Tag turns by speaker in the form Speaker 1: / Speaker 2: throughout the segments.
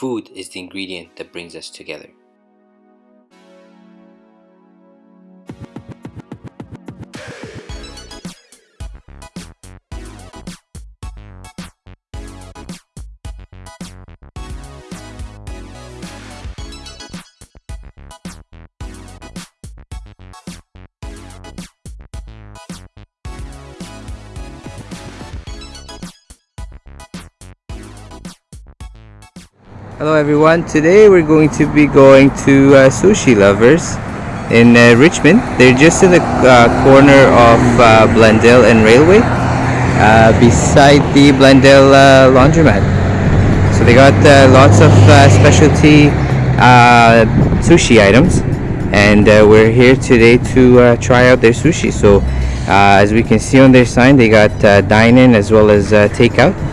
Speaker 1: food is the ingredient that brings us together. Hello everyone, today we're going to be going to uh, Sushi Lovers in uh, Richmond. They're just in the uh, corner of uh, Blundell and Railway uh, beside the Blundell uh, laundromat. So they got lots of specialty sushi items and we're here today to try out their sushi. So as we can see on their sign they got dine-in as well as takeout.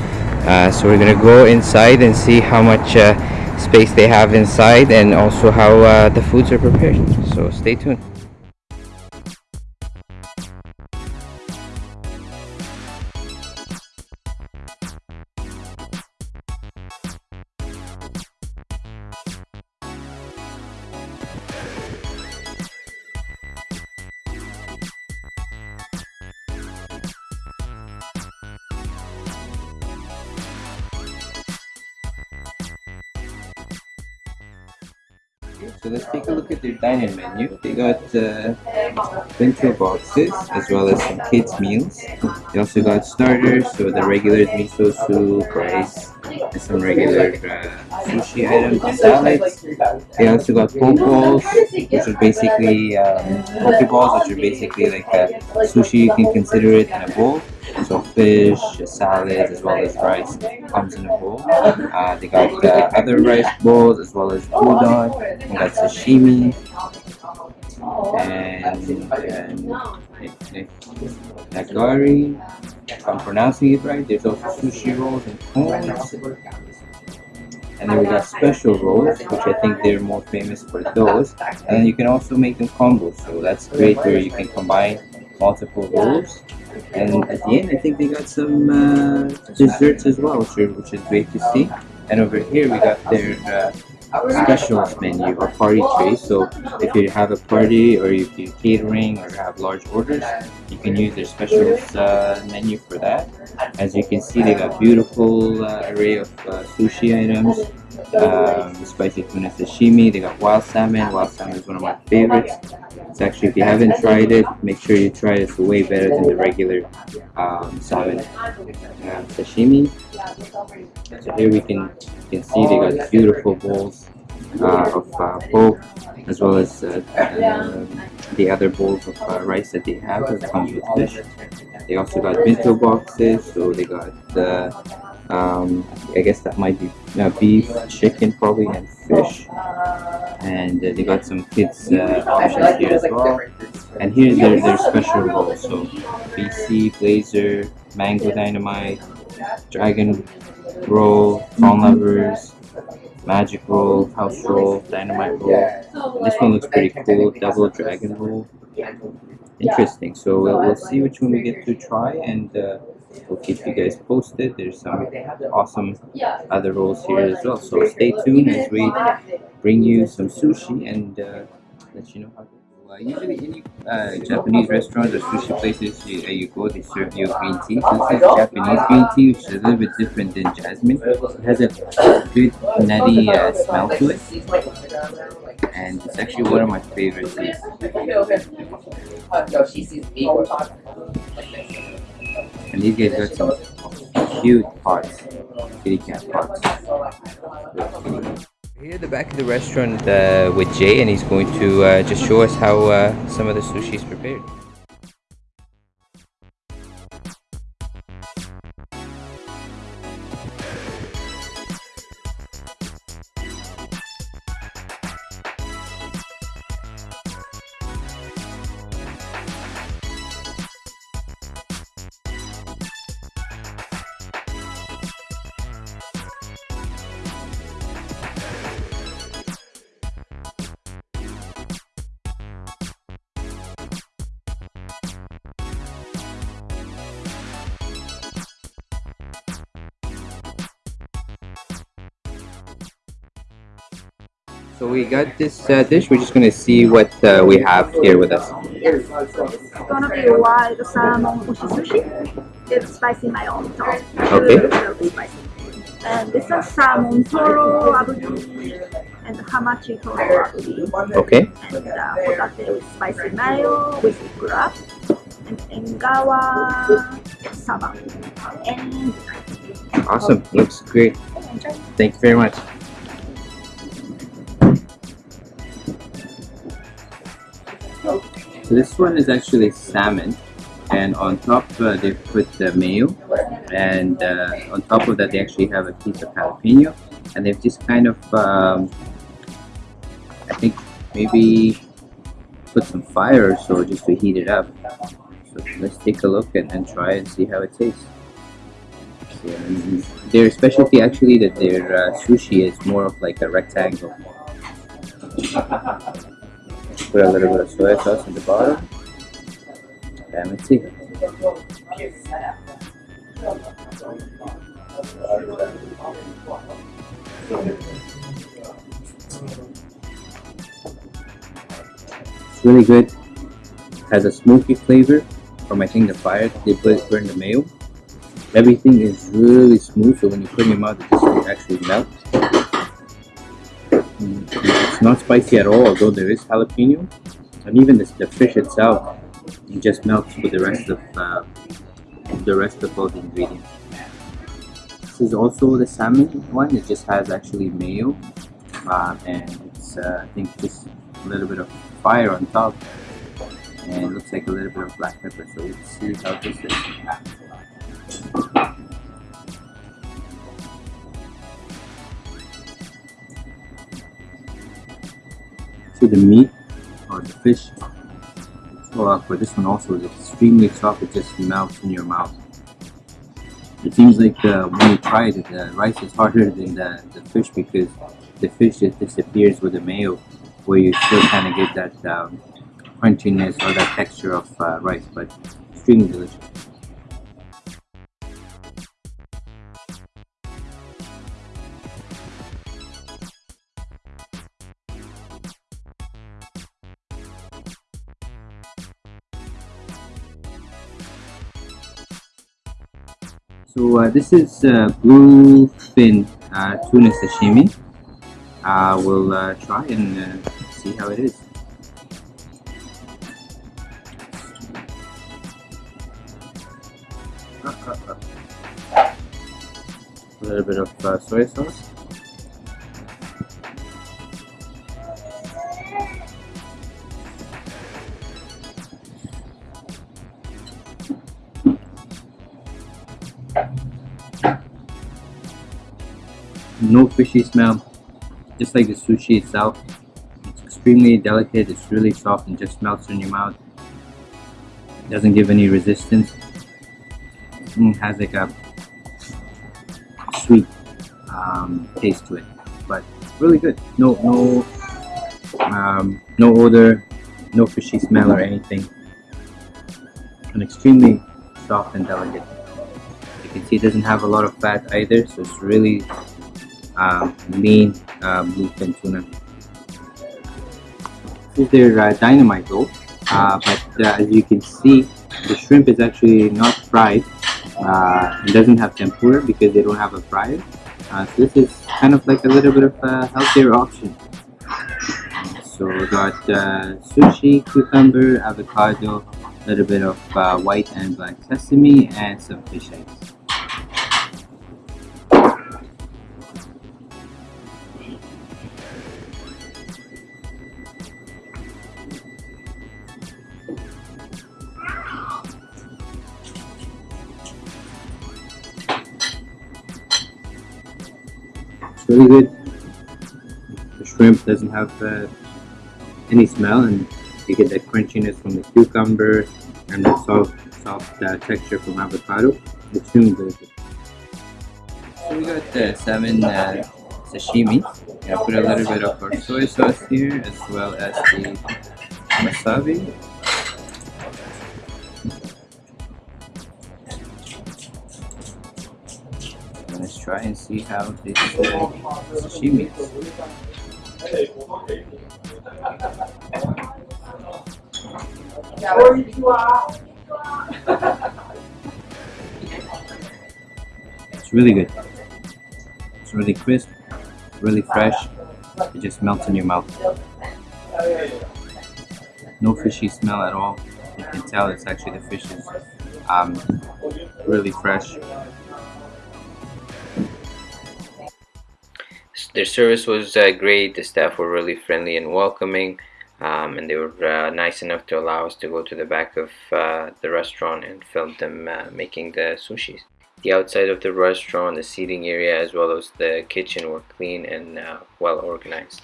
Speaker 1: Uh, so we're gonna go inside and see how much uh, space they have inside and also how uh, the foods are prepared. So stay tuned So let's take a look at their dining menu. They got uh, bento boxes as well as some kids meals. They also got starters, so the regular miso soup, rice, some regular uh, sushi items and salads. They also got poke balls, which is basically um, poke balls, which are basically like sushi. You can consider it in a bowl. So fish, salads, as well as rice comes in a bowl. Uh, they got uh, other rice bowls as well as udon. They got sashimi. And, nagari. If I'm pronouncing it right, there's also sushi rolls and cones. And then we got special rolls, which I think they're more famous for those. And you can also make them combos, so that's great where you can combine multiple rolls and at the end, I think they got some uh, desserts as well, which, which is great to see. And over here, we got their uh, specials menu or party tray. So if you have a party or if you're catering or have large orders, you can use their specials uh, menu for that. As you can see, they got beautiful uh, array of uh, sushi items um, spicy tuna sashimi. They got wild salmon. Wild salmon is one of my favorites. It's actually, if you haven't tried it, make sure you try it. It's way better than the regular um, salmon uh, sashimi. So here we can, can see they got beautiful bowls uh, of uh, poke as well as uh, uh, the other bowls of uh, rice that they have that comes with fish. They also got bento boxes, so they got the um, I guess that might be uh, beef, chicken probably, and fish. And uh, they got some kids uh, options here as well. And here's their, their special roll. So BC, Blazer, Mango Dynamite, Dragon Roll, Prawn Lovers, Magic Roll, House Roll, Dynamite Roll. This one looks pretty cool, Double Dragon Roll. Interesting. So we'll, we'll see which one we get to try and uh, we'll keep you guys posted. There's some awesome other rolls here as well. So stay tuned as we bring you some sushi and uh, let you know how uh, usually any uh, Japanese restaurants or sushi places you, uh, you go, they serve you green tea. This is Japanese green tea, which is a little bit different than jasmine. It has a good nutty uh, smell to it. And it's actually one of my favorite teas. And these guys got some cute pots, kitty cat pots. Here at the back of the restaurant uh, with Jay and he's going to uh, just show us how uh, some of the sushi is prepared. So we got this uh, dish. We're just gonna see what uh, we have here with us.
Speaker 2: Yes, so it's gonna be wild salmon oshi sushi with spicy mayo on top.
Speaker 1: Okay.
Speaker 2: Very spicy. And this is salmon toro aburi and hamachi toro aburi.
Speaker 1: Okay.
Speaker 2: And uh, hotate with spicy mayo with crab and engawa saba. And
Speaker 1: Awesome. Looks great. Thank you very much. So this one is actually salmon, and on top uh, they put the mayo, and uh, on top of that they actually have a piece of jalapeno, and they've just kind of, um, I think maybe put some fire or so just to heat it up. So let's take a look and, and try and see how it tastes. Their specialty actually that their uh, sushi is more of like a rectangle. Put a little bit of soy sauce in the bottom. And let's see. It's really good. Has a smoky flavor from I think the fire they put burn the mayo. Everything is really smooth, so when you put it in your mouth, it just actually melts. It's not spicy at all, although there is jalapeno, and even this, the fish itself it just melts with the rest of uh, the rest of all the ingredients. This is also the salmon one. It just has actually mayo, uh, and it's uh, I think just a little bit of fire on top, and it looks like a little bit of black pepper. So let's see how this is. So the meat or the fish well, for this one also is extremely soft. It just melts in your mouth. It seems like uh, when you try it, the rice is harder than the, the fish because the fish just disappears with the mayo, where you still kind of get that um, crunchiness or that texture of uh, rice, but extremely delicious. Uh, this is uh, bluefin uh, tuna sashimi. Uh, we'll try and uh, see how it is. A little bit of uh, soy sauce. No fishy smell, just like the sushi itself. It's extremely delicate, it's really soft and just melts in your mouth. It Doesn't give any resistance. Mm, has like a sweet um, taste to it, but it's really good. No, no, um, no odor, no fishy smell or anything. And extremely soft and delicate. You can see it doesn't have a lot of fat either, so it's really um, lean uh, bluefin tuna. This is their uh, dynamite though, uh, but uh, as you can see, the shrimp is actually not fried. Uh, it doesn't have tempura because they don't have a fryer. Uh, so this is kind of like a little bit of a healthier option. So we got uh, sushi, cucumber, avocado, a little bit of uh, white and black sesame, and some fish eggs. Really good. The shrimp doesn't have uh, any smell, and you get that crunchiness from the cucumber and the soft, soft uh, texture from avocado. It's really good. So we got the salmon uh, sashimi. I put a little bit of our soy sauce here, as well as the wasabi. Try and see how this sashimi is.
Speaker 3: It's really good. It's really crisp, really fresh. It just melts in your mouth. No fishy smell at all. You can tell it's actually the fish is um, really fresh.
Speaker 1: Their service was uh, great. The staff were really friendly and welcoming. Um, and they were uh, nice enough to allow us to go to the back of uh, the restaurant and film them uh, making the sushis. The outside of the restaurant, the seating area, as well as the kitchen were clean and uh, well organized.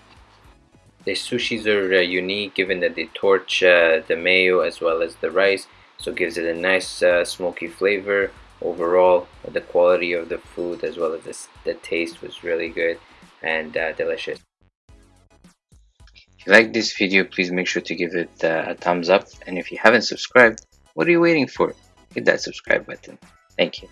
Speaker 1: The sushis are uh, unique given that they torch uh, the mayo as well as the rice, so it gives it a nice smoky flavor. Overall, the quality of the food as well as the, the taste was really good and delicious. If you like this video, please make sure to give it uh, a thumbs up. And if you haven't subscribed, what are you waiting for? Hit that subscribe button. Thank you.